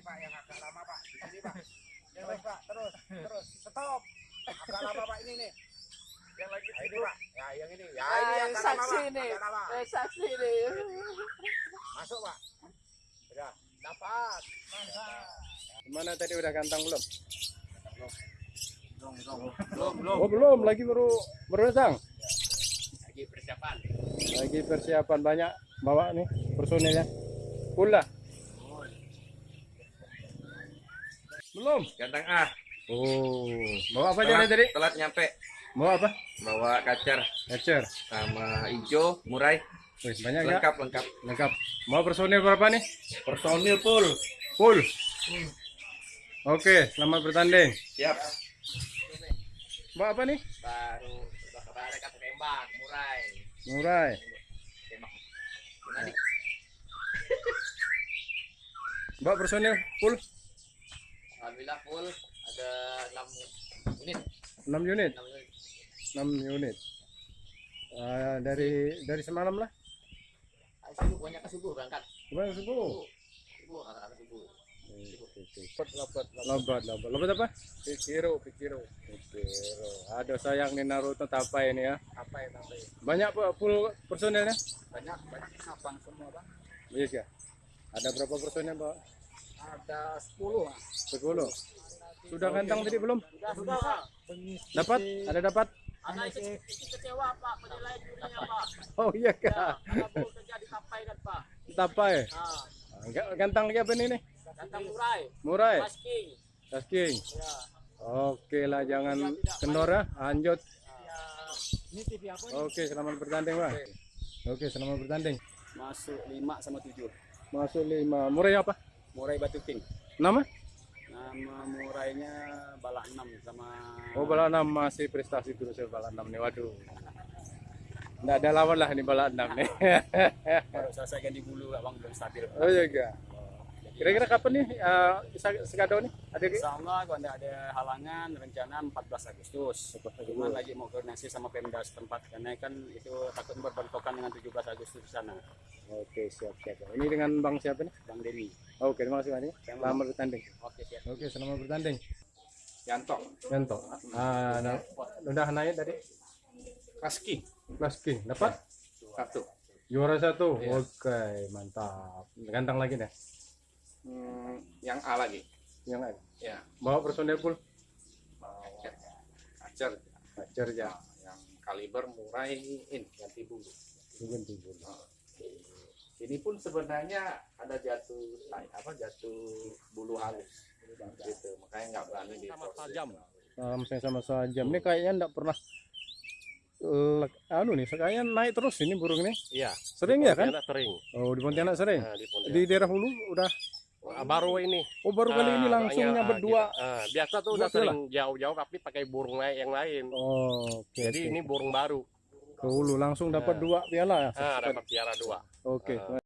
Ini Pak yang agak lama Pak. Di sini Pak. Yang lagi Pak. Terus, terus. Stop. Agak lama Pak ini nih. Yang lagi ini Pak. Ya yang ini. Ya ini Ah, agak lama saksi Pak. nih. Agak lama. Eh, saksi nih. Masuk Pak. Sudah. Dapat. Mantap. Gimana tadi udah gantang belum? Belum, belum. Belum, belum. Oh belum, lagi baru baru datang. Lagi persiapan. Lagi persiapan banyak bawa nih personilnya. Pula. Belum. Ganteng ah, Oh, bawa apa aja tadi? telat nyampe. Bawa apa? Bawa kacar Ecer. sama hijau, murai, Wih, banyak ya? lengkap lengkap. Lengkap. Bawa personil berapa nih? Personil full. Full. Oke, selamat bertanding. Siap. Bawa apa nih? Baru kemarin kata tembak, murai. Murai. Tembak. Bawa personil full Alhamdulillah full ada 6 unit. 6 unit. 6 unit. 6 unit. Ah, dari dari semalam lah. Subuh banyak subuh berangkat. Gimana subuh? Subuh kata-kata subuh. Lobat, lobat, lobat, lobat apa? Pikiro, pikiro, pikiro. Aduh sayang nih Naruto tapai ini ya. Apa ya sampai Banyak Pak, full personilnya? banyak banyak sapang semua bang. Iya ya. Ada berapa personil Pak? Ada 10 lah. 10. Sudah gantang tadi belum? Sudah sudah pak. Dapat? Ada dapat? Anak ikut kecewa Pak penilaian jurinya Pak. Oh iya kak. Karena bu kerja di Kapai kan Pak. Tapai. Nah, Ga- Gantang lagi apa nih nih? gantang murai, Murai. masking. Tasking. Ya. Oke lah jangan kendor ya. Lanjut. Ya. Ini TV apa? Oke selamat bertanding Pak. Oke selamat bertanding. Masuk 5 sama 7. Masuk lima. Murai apa? Murai Batu King. Nama? Nama murainya balak 6 sama Oh bala enam masih prestasi terus ya bala enam nih. Waduh. Nggak ada lawan lah ini bala enam nih. baru selesai ganti bulu abang belum stabil. oh iya enggak. Kira-kira kapan nih uh, Sekado nih? Ada? Insya Allah kalau tidak ada halangan rencana 14 Agustus. Cuma lagi mau koordinasi sama Pemda setempat karena kan itu takut berbentrokan dengan 17 Agustus di sana. Oke siap siap. Ini dengan Bang siapa nih? Bang Dewi. Oke terima kasih banyak. Selamat bertanding. Oke siap. Oke selamat bertanding. Yanto. Yanto. Ah, nah, udah naik tadi. Kaski. Kelas King dapat Satu. juara satu. Oke mantap. Ganteng lagi deh. Hmm, yang A lagi. Yang lain. Ya. Bawa personel full. Acer. Acer. Ajar ya. Nah, yang kaliber murai in ganti bulu. Tunggu tunggu. Ini pun sebenarnya ada jatuh apa jatuh bulu halus gitu makanya nggak berani di Salam saya sama sajam. Ini kayaknya enggak pernah lek, anu nih, kayaknya naik terus ini burung ini. Iya, Sering ya kan? Sering. Oh, di Pontianak sering. Nah, di Pontianak. Di daerah Hulu udah Ah, baru ini. Oh, baru kali ini Ah, langsungnya ah, berdua. ah, biasa tuh udah sering jauh-jauh tapi pakai burung lain yang lain. Oh, oke. Jadi oke. ini burung baru. Ke Hulu langsung dapat Ah. dua piala ya. Ah, dapat piara dua. Oke. Ah.